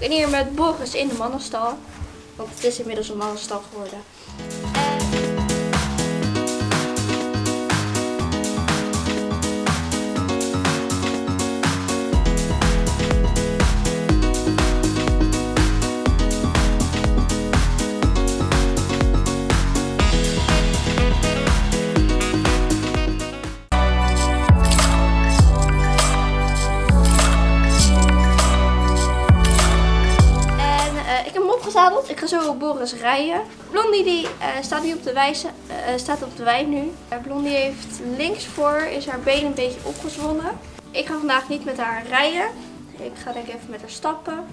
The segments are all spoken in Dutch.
Ik ben hier met Boris in de mannenstal. Want het is inmiddels een mannenstal geworden. Zo Boris rijden. Blondie die eh, staat nu op de wijze, eh, staat op de wei nu. Eh, Blondie heeft links voor is haar been een beetje opgezwollen. Ik ga vandaag niet met haar rijden. Ik ga denk ik even met haar stappen.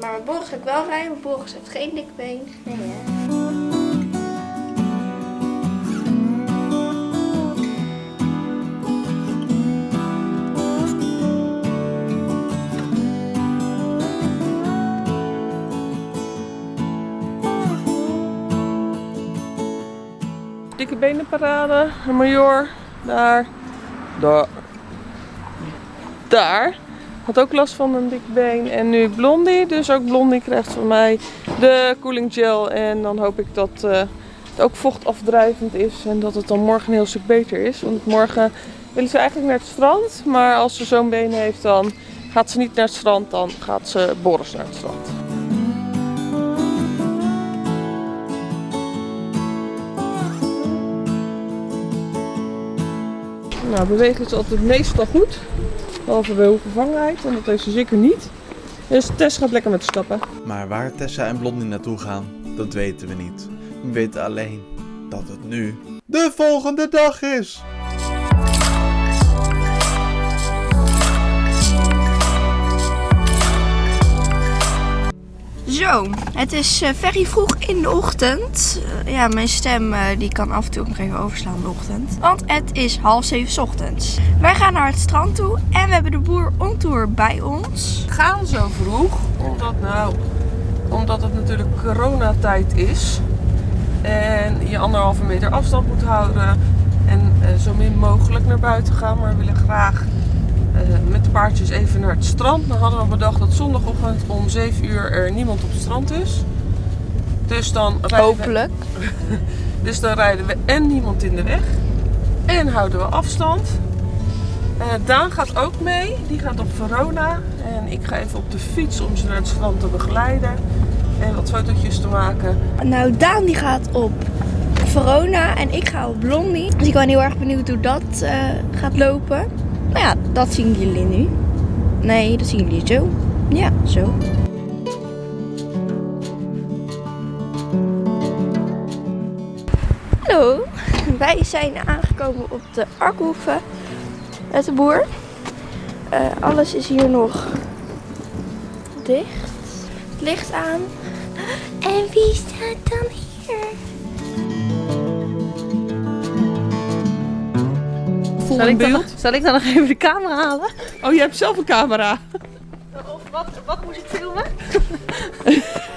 Maar met Boris ga ik wel rijden, Boris heeft geen dik been. Nee, benenparade, een major, daar, daar, daar. Had ook last van een dik been en nu Blondie, dus ook Blondie krijgt van mij de cooling gel. En dan hoop ik dat eh, het ook vochtafdrijvend is en dat het dan morgen een heel stuk beter is. Want morgen willen ze eigenlijk naar het strand, maar als ze zo'n been heeft dan gaat ze niet naar het strand, dan gaat ze Boris naar het strand. Nou, bewegen is altijd meestal goed. Behalve bij hoevervangenheid, want dat heeft ze zeker niet. Dus Tess gaat lekker met stappen. Maar waar Tessa en Blondie naartoe gaan, dat weten we niet. We weten alleen dat het nu de volgende dag is. Zo, het is eh very vroeg in de ochtend. Eh, ja, mijn stem eh, die kan af en toe nog even overslaan in de ochtend. Want het is half zeven ochtends. Wij gaan naar het strand toe en we hebben de boer on tour bij ons. We gaan zo vroeg, omdat, nou, omdat het natuurlijk coronatijd is. En je anderhalve meter afstand moet houden. En zo min mogelijk naar buiten gaan. Maar we willen graag met de paardjes even naar het strand. Dan hadden we bedacht dat zondagochtend om 7 uur er niemand op het strand is. Dus dan rijden we Hopelijk. Dus dan rijden we en niemand in de weg. En houden we afstand. Eh, Daan gaat ook mee. Die gaat op Verona. En ik ga even op de fiets om ze naar het strand te begeleiden. En wat fotootjes te maken. Nou, Daan die gaat op Verona en ik ga op Blondie. Dus ik ben heel erg benieuwd hoe dat eh, gaat lopen. Nou ja, dat zien jullie nu. Nee, dat zien jullie zo. Ja, zo. Hallo, wij zijn aangekomen op de Arkhoeve met de boer. Eh, alles is hier nog dicht. Het licht aan. En wie staat dan hier? Zal ik, dan, zal ik dan nog even de camera halen? Oh, je hebt zelf een camera. Of wat, wat moet ik filmen?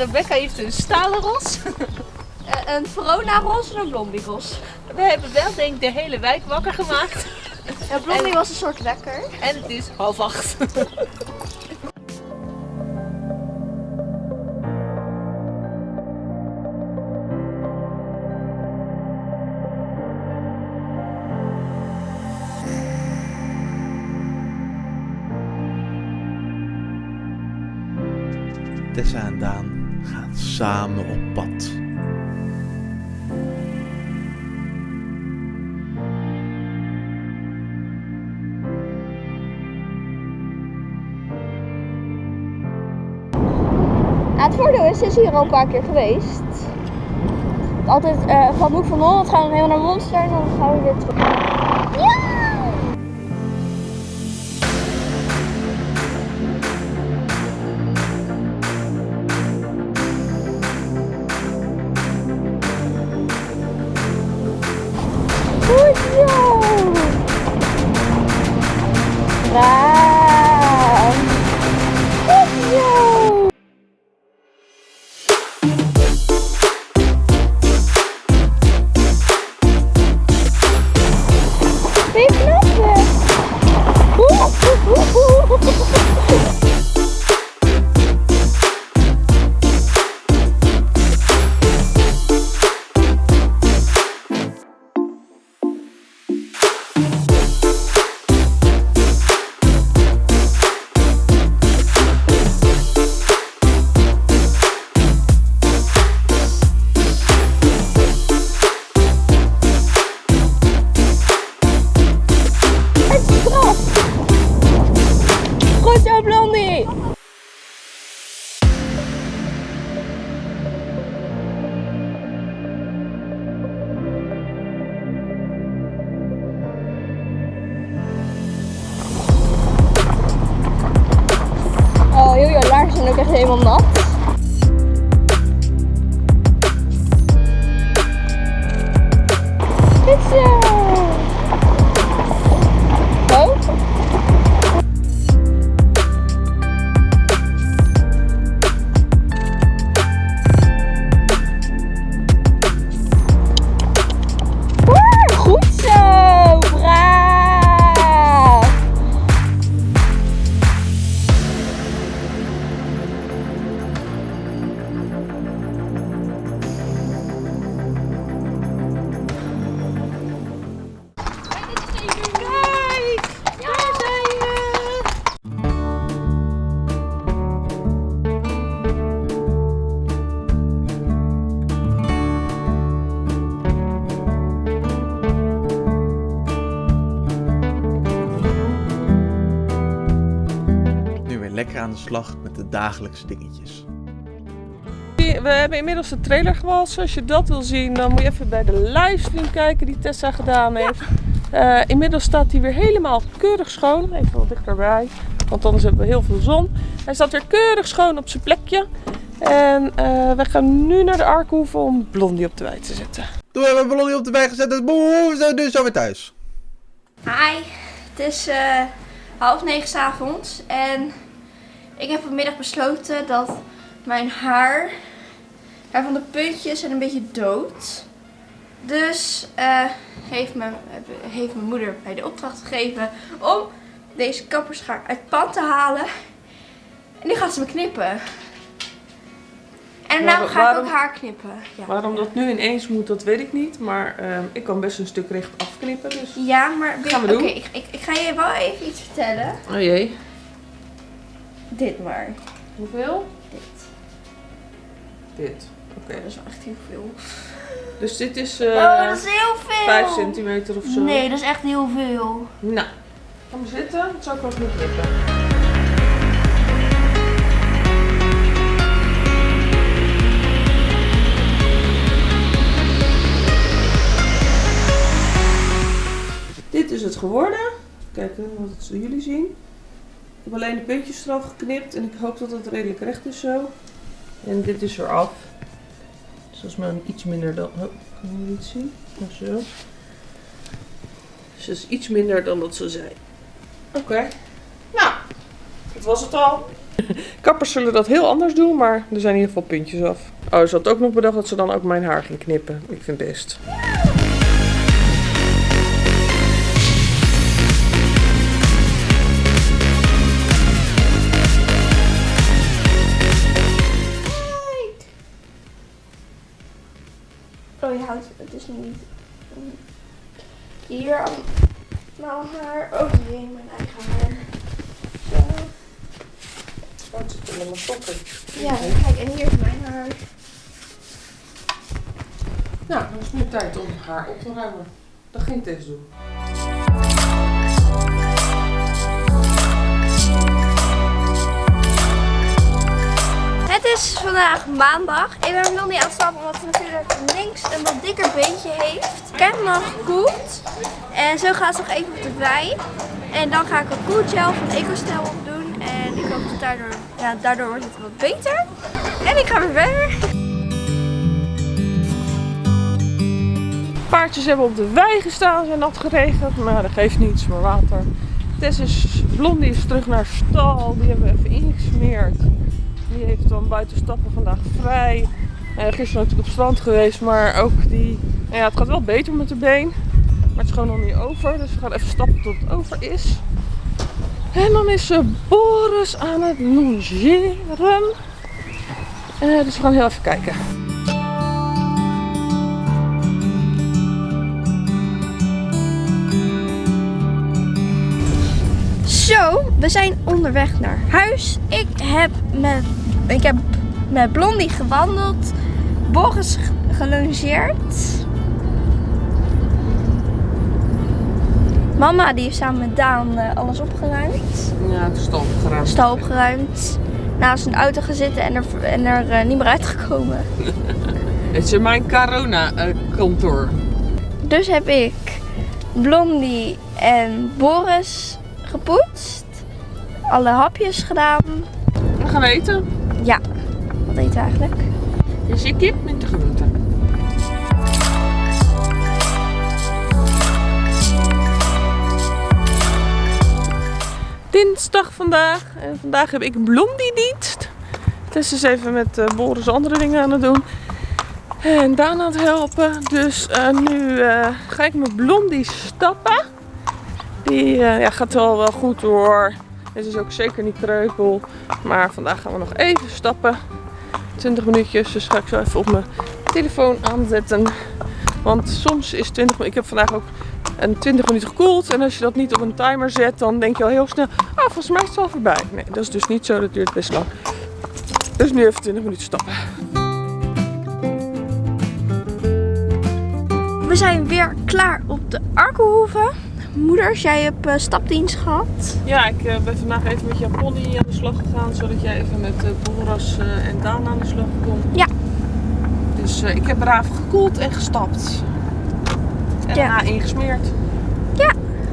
Rebecca heeft een stalen ros. Eh, een Verona Ros en een Blondie Ros. We hebben wel denk ik de hele wijk wakker gemaakt. Ja, Blondie was een soort wekker. En het is half acht. Tessa en Daan samen op pad. Het voordeel is, is hier al een paar keer geweest. Altijd eh, van Hoek van Holland gaan we helemaal naar Monster en dan gaan we weer terug. Aan de slag met de dagelijkse dingetjes. We hebben inmiddels de trailer gewassen. Als je dat wil zien, dan moet je even bij de livestream kijken die Tessa gedaan heeft. Eh, inmiddels staat hij weer helemaal keurig schoon. Even wat dichterbij, want anders hebben we heel veel zon. Hij staat weer keurig schoon op zijn plekje. En eh, we gaan nu naar de Arkhoeve om Blondie op de wei te zetten. Toen hebben we Blondie op de weg gezet, dus boe, we zijn nu zo weer thuis. Hi, het is eh, half negen 's avonds en ik heb vanmiddag besloten dat mijn haar, haar van de puntjes zijn een beetje dood. Dus eh, heeft, mijn, heeft mijn moeder mij de opdracht gegeven om deze kapperschaar uit het pand te halen. En nu gaat ze me knippen. En nou ga ik ook haar knippen. Ja. Waarom dat nu ineens moet, dat weet ik niet. Maar ehm, ik kan best een stuk recht afknippen. Dus... Ja, maar Gaan we oké, doen. ik, ik, ik ga je wel even iets vertellen. Oh jee. Dit maar. Hoeveel? Dit. Dit. Oké. Dat is echt heel veel. Dus dit is oh, eh dat is heel veel. 5 centimeter of zo. Nee, dat is echt heel veel. Nou, maar zitten. Dat zou ik wel kunnen knippen. Dit is het geworden. Kijken wat jullie zien. Heb alleen de puntjes eraf geknipt en ik hoop dat het redelijk recht is zo. En dit is eraf. Dus dat is maar iets minder dan. Oh, kan je niet zien? Oh, zo. Dus dat is iets minder dan dat ze zei. Oké. Nou, dat was het al. Kappers zullen dat heel anders doen, maar er zijn in ieder geval puntjes af. Oh, ze had ook nog bedacht dat ze dan ook mijn haar ging knippen. Ik vind het best. Het dus niet. Hier aan mijn haar. Oh jee, mijn eigen haar. Zo. Oh, het zit in mijn sokken. Ja, kijk, en hier is mijn haar. Nou, dan is het nu tijd om haar op te ruimen. Dat ging Tess doen. Het is vandaag maandag. Ik ben nog niet aan het stappen omdat ze natuurlijk links een wat dikker beentje heeft. Ik heb nog gekoeld. En zo gaat ze nog even op de wei. En dan ga ik een koelgel van EcoStel op doen. En ik hoop dat daardoor, ja, daardoor wordt het wat beter. En ik ga weer verder. Paardjes hebben op de wei gestaan, zijn nat geregend. Maar dat geeft niets, maar water Tess is, Blondie is terug naar stal. Die hebben we even ingesmeerd. Heeft dan buiten stappen vandaag vrij. Uh, gisteren natuurlijk op strand geweest, maar ook die... nou ja, het gaat wel beter met de been. Maar het is gewoon nog niet over. Dus we gaan even stappen tot het over is. En dan is uh, Boris aan het logeren. Uh, dus we gaan heel even kijken. Zo, we zijn onderweg naar huis. Ik heb met, ik heb met Blondie gewandeld. Boris gelongeerd. Mama die heeft samen met Daan eh, alles opgeruimd. Ja, het is stal opgeruimd. Stal opgeruimd. Naast een auto gaan zitten en er, en er eh, niet meer uitgekomen. Het is mijn corona-kantoor. Dus heb ik Blondie en Boris gepoetst. Alle hapjes gedaan. we gaan eten. Ja, wat eten we eigenlijk? Dus je kip met de. Dinsdag vandaag. En vandaag heb ik blondie dienst. Tess is even met eh, Boris andere dingen aan het doen. En Daan aan het helpen. Dus eh, nu eh, ga ik met blondie stappen. Die ja, gaat wel, wel goed hoor. Het is ook zeker niet kreupel. Maar vandaag gaan we nog even stappen. 20 minuutjes. Dus ga ik zo even op mijn telefoon aanzetten. Want soms is 20 minuten. Ik heb vandaag ook een 20 minuten gekoeld. En als je dat niet op een timer zet, dan denk je al heel snel. Ah, volgens mij is het al voorbij. Nee, dat is dus niet zo. Dat duurt best lang. Dus nu even 20 minuten stappen. We zijn weer klaar op de Arkenhoeve. Moeders, jij hebt eh, stapdienst gehad. Ja, ik eh, ben vandaag even met jouw pony aan de slag gegaan. Zodat jij even met uh, eh, en Daan aan de slag kon. Ja. Dus ik heb braaf gekoeld en gestapt. En Ja. daarna ingesmeerd.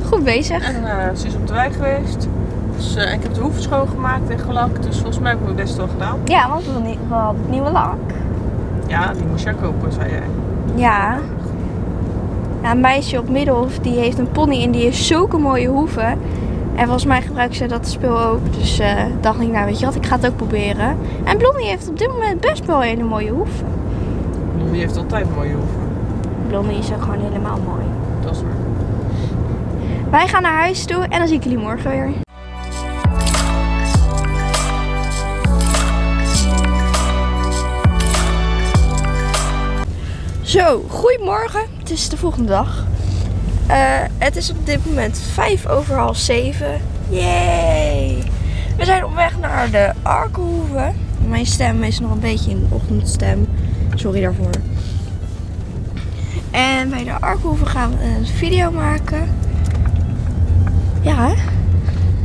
Goed bezig. En ze is op de wei geweest. Dus ik heb de hoeven schoongemaakt en gelakt. Dus volgens mij heb ik mijn best wel gedaan. Ja, want we hadden nie- we hadden nieuwe lak. Ja, die moest jij kopen, zei jij. Ja. Een meisje op Middelhof die heeft een pony en die heeft zulke mooie hoeven. En volgens mij gebruikt ze dat spul ook. Dus eh, dacht ik, nou weet je wat, ik ga het ook proberen. En Blondie heeft op dit moment best wel hele mooie hoeven. Die heeft altijd mooie hoeven. Blondie is ook gewoon helemaal mooi. Dat is waar. Wij gaan naar huis toe en dan zie ik jullie morgen weer. Zo, goedemorgen. Het is de volgende dag. Eh, het is op dit moment vijf over half zeven. Yay! We zijn op weg naar de Arkenhoeve. Mijn stem is nog een beetje in de ochtendstem. Sorry daarvoor. En bij de Arkenhoeve gaan we een video maken. Ja, hè?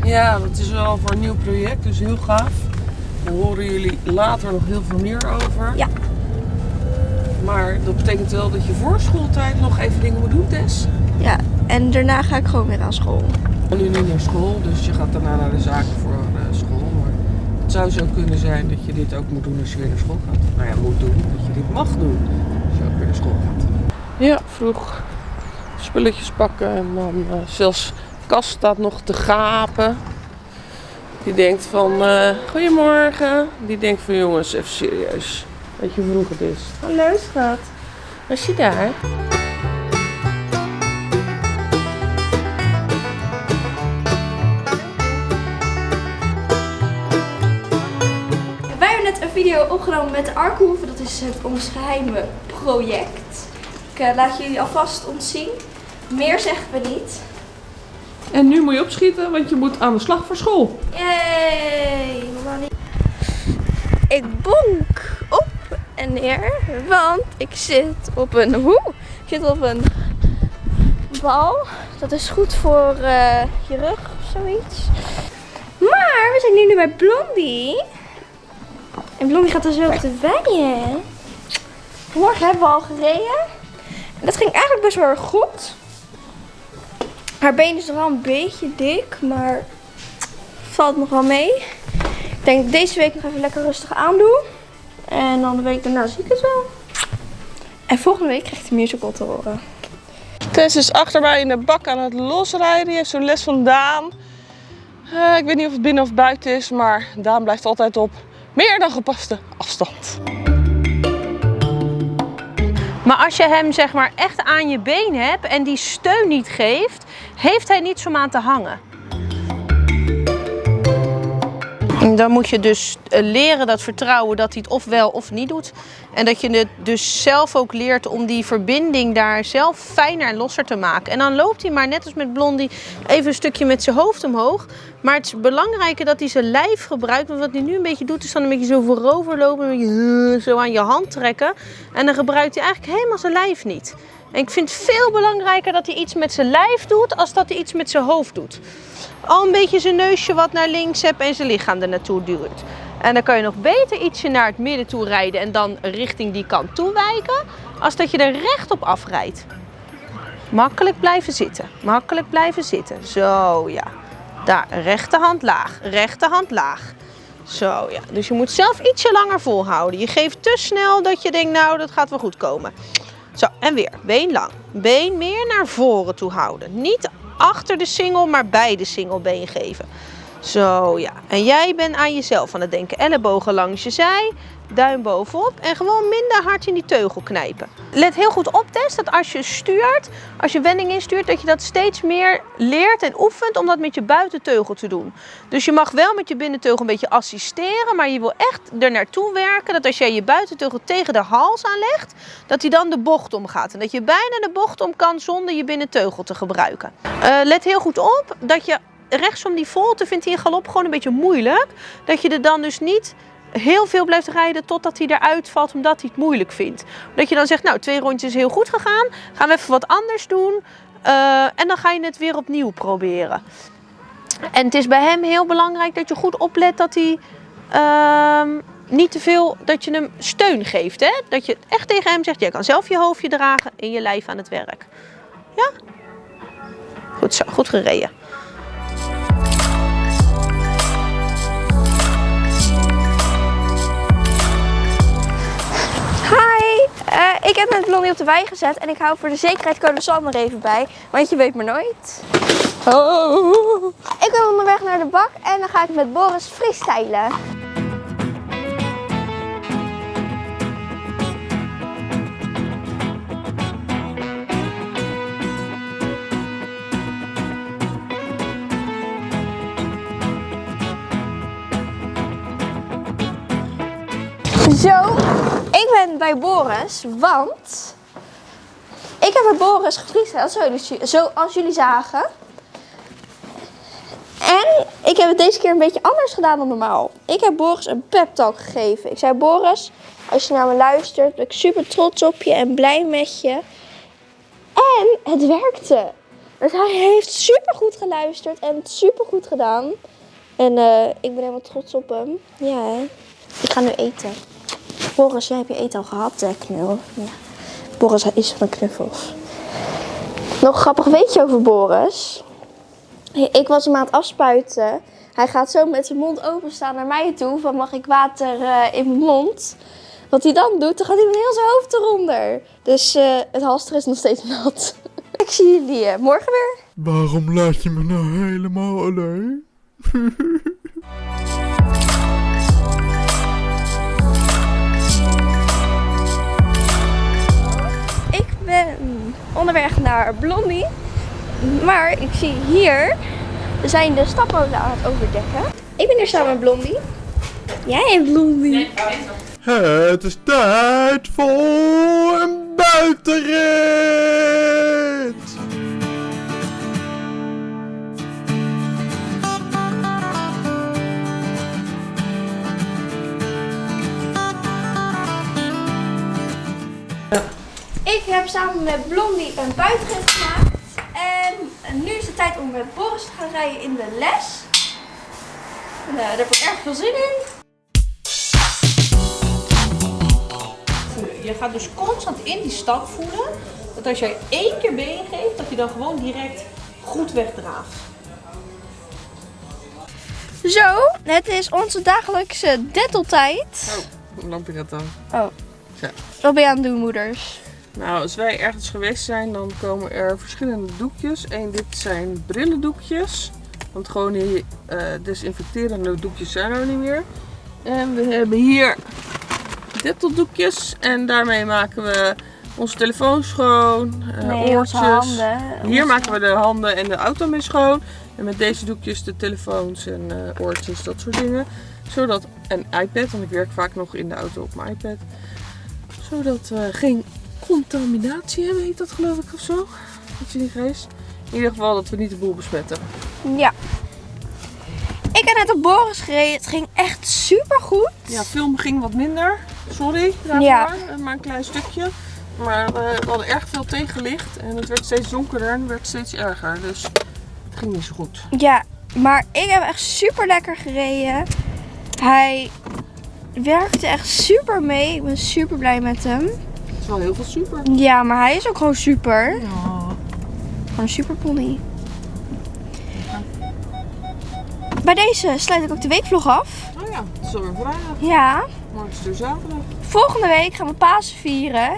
Ja, dat is wel voor een nieuw project, dus heel gaaf. Daar horen jullie later nog heel veel meer over. Ja. Maar dat betekent wel dat je voor schooltijd nog even dingen moet doen, Tess. Ja, en daarna ga ik gewoon weer aan school. En nu niet naar school, dus je gaat daarna naar de zaken voor eh, school. Maar het zou zo kunnen zijn dat je dit ook moet doen als je weer naar school gaat. Nou ja, moet doen, dat je dit mag doen als je ook weer naar school gaat. Ja, vroeg spulletjes pakken en dan eh, zelfs Kas staat nog te gapen. Die denkt van, eh, goedemorgen. Die denkt van, jongens, even serieus. Weet je hoe vroeg het is? Hallo schat, was je daar? Wij hebben net een video opgenomen met de Arkenhoeve. Dat is het ons geheime project. Ik eh, laat jullie alvast ontzien. Meer zeggen we niet. En nu moet je opschieten, want je moet aan de slag voor school. Yay! mama niet. Ik bonk want ik zit op een hoe? Ik zit op een bal. Dat is goed voor eh, je rug of zoiets. Maar we zijn nu, bij Blondie. En Blondie gaat dus weer op de weien. Morgen hebben we al gereden. En dat ging eigenlijk best wel erg goed. Haar been is nog wel een beetje dik, maar valt nog wel mee. Ik denk deze week nog even lekker rustig aandoe. En dan de week daarna zie ik het wel. En volgende week krijg ik de musical te horen. Tess is achter mij in de bak aan het losrijden. Die heeft zo'n les van Daan. Eh, ik weet niet of het binnen of buiten is, maar Daan blijft altijd op meer dan gepaste afstand. Maar als je hem zeg maar echt aan je been hebt en die steun niet geeft, heeft hij niets om aan te hangen. Dan moet je dus eh, leren dat vertrouwen dat hij het of wel of niet doet. En dat je het dus zelf ook leert om die verbinding daar zelf fijner en losser te maken. En dan loopt hij maar net als met Blondie even een stukje met zijn hoofd omhoog. Maar het is belangrijker dat hij zijn lijf gebruikt. Want wat hij nu een beetje doet is dan een beetje zo vooroverlopen. Een beetje zo aan je hand trekken. En dan gebruikt hij eigenlijk helemaal zijn lijf niet. Ik vind het veel belangrijker dat hij iets met zijn lijf doet als dat hij iets met zijn hoofd doet. Al een beetje zijn neusje wat naar links hebt en zijn lichaam er naartoe duwt. En dan kan je nog beter ietsje naar het midden toe rijden en dan richting die kant toe wijken. Als dat je er recht op afrijdt. Makkelijk blijven zitten. Makkelijk blijven zitten. Zo ja. Daar, rechterhand laag. Rechterhand laag. Zo ja. Dus je moet zelf ietsje langer volhouden. Je geeft te snel dat je denkt, nou dat gaat wel goed komen. En weer. Been lang. Been meer naar voren toe houden. Niet achter de singel, maar bij de singelbeen geven. Zo, ja. En jij bent aan jezelf aan het denken. Ellebogen langs je zij, duim bovenop en gewoon minder hard in die teugel knijpen. Let heel goed op, Tess, dat als je stuurt, als je wending instuurt, dat je dat steeds meer leert en oefent om dat met je buitenteugel te doen. Dus je mag wel met je binnenteugel een beetje assisteren, maar je wil echt er naartoe werken dat als jij je buitenteugel tegen de hals aanlegt, dat hij dan de bocht omgaat. En dat je bijna de bocht om kan zonder je binnenteugel te gebruiken. Eh, let heel goed op dat je rechtsom die volte vindt hij in galop gewoon een beetje moeilijk. Dat je er dan dus niet heel veel blijft rijden totdat hij eruit valt omdat hij het moeilijk vindt. Dat je dan zegt, nou twee rondjes is heel goed gegaan, gaan we even wat anders doen. eh, en dan ga je het weer opnieuw proberen. En het is bij hem heel belangrijk dat je goed oplet dat hij ehm, niet te veel, dat je hem steun geeft. Hè? Dat je echt tegen hem zegt, jij kan zelf je hoofdje dragen en je lijf aan het werk. Ja? Goed zo, goed gereden. Eh, ik heb met Blondie op de wei gezet en ik hou voor de zekerheid code Sam er even bij, want je weet maar nooit. Oh. Ik ben onderweg naar de bak en dan ga ik met Boris freestylen. Zo, bij Boris, want ik heb met Boris gefreestyled, zoals zoals jullie zagen. En ik heb het deze keer een beetje anders gedaan dan normaal. Ik heb Boris een pep talk gegeven. Ik zei, Boris, als je naar me luistert, ben ik super trots op je en blij met je. En het werkte. Dus hij heeft super goed geluisterd en het super goed gedaan. En eh, ik ben helemaal trots op hem. Ja, ik ga nu eten. Boris, jij hebt je eten al gehad, hè, knul. Ja. Boris is van knuffels. Nog grappig weetje over Boris. Ik was hem aan het afspuiten. Hij gaat zo met zijn mond openstaan naar mij toe. Van mag ik water eh, in mijn mond? Wat hij dan doet, dan gaat hij met heel zijn hoofd eronder. Dus eh, het halster is nog steeds nat. ik zie jullie eh, morgen weer. Waarom laat je me nou helemaal alleen? onderweg naar Blondie. Maar ik zie hier, zijn de stapmolen aan het overdekken. Ik ben hier samen met Blondie. Jij en Blondie. Het is tijd voor een buitenrit! Heb samen met Blondie een buitenrit gemaakt. En nu is het tijd om met Boris te gaan rijden in de les. En, eh, daar heb ik erg veel zin in. Je gaat dus constant in die stap voelen. Dat als jij één keer been geeft, dat je dan gewoon direct goed wegdraagt. Zo, het is onze dagelijkse detteltijd. Oh, hoe lampje dat dan? Oh. Ja. Wat ben je aan het doen, moeders? Nou, als wij ergens geweest zijn, dan komen er verschillende doekjes. Eén, dit zijn brillendoekjes. Want gewoon die eh, desinfecterende doekjes zijn er niet meer. En we hebben hier doekjes en daarmee maken we onze telefoon schoon, uh, Nee, oortjes. handen. Hier maken we de handen en de auto mee schoon. En met deze doekjes de telefoons en eh, oortjes, dat soort dingen. Zodat, en iPad, want ik werk vaak nog in de auto op mijn iPad. Zodat we geen contaminatie hebben, heet dat geloof ik of zo. Dat je niet geest. In ieder geval dat we niet de boel besmetten. Ja. Ik heb net op Boris gereden. Het ging echt super goed. Ja, film ging wat minder. Sorry daarvoor, Ja. eh, maar een klein stukje. Maar we hadden erg veel tegenlicht en het werd steeds donkerder en het werd steeds erger. Dus het ging niet zo goed. Ja, maar ik heb echt super lekker gereden. Hij werkte echt super mee. Ik ben super blij met hem. Is wel heel veel super. Ja, maar hij is ook gewoon super. Ja. Gewoon een super pony. Bij deze sluit ik ook de weekvlog af. Oh ja, het is alweer vrijdag. Ja. Morgen is het zaterdag. Volgende week gaan we Pasen vieren.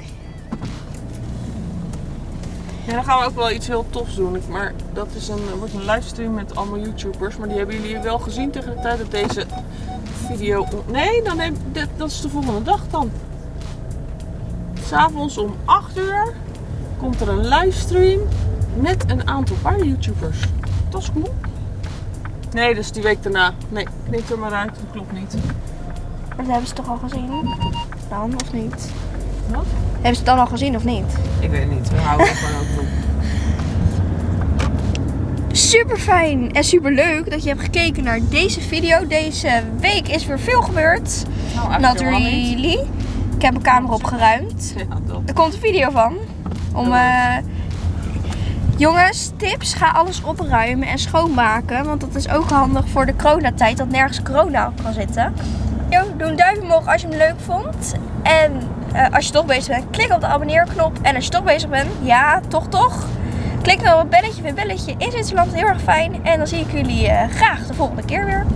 Ja, dan gaan we ook wel iets heel tofs doen. Ik- Maar dat is een, wordt een livestream met allemaal YouTubers. Maar die hebben jullie wel gezien tegen de tijd dat deze video... Nee, dan neem, dit, dat is de volgende dag dan. S'avonds om 8 uur komt er een livestream met een aantal paar YouTubers. Dat is cool. Nee, dat is die week daarna. Nee, knip er maar uit. Dat klopt niet. Dat hebben ze toch al gezien? Dan of niet? Wat? Hebben ze het dan al gezien of niet? Ik weet niet. We houden er gewoon over op. Super fijn en super leuk dat je hebt gekeken naar deze video. Deze week is weer veel gebeurd. Nou, Ik heb mijn kamer opgeruimd. Ja, dat. Er komt een video van. Om, eh, jongens, tips. Ga alles opruimen en schoonmaken. Want dat is ook handig voor de coronatijd. Dat nergens corona op kan zitten. Yo, doe een duimpje omhoog als je hem leuk vond. En eh, als je toch bezig bent, klik op de abonneerknop. En als je toch bezig bent, ja, toch toch. Klik dan op het belletje, weer belletje in Zwitserland. Heel erg fijn. En dan zie ik jullie eh, graag de volgende keer weer.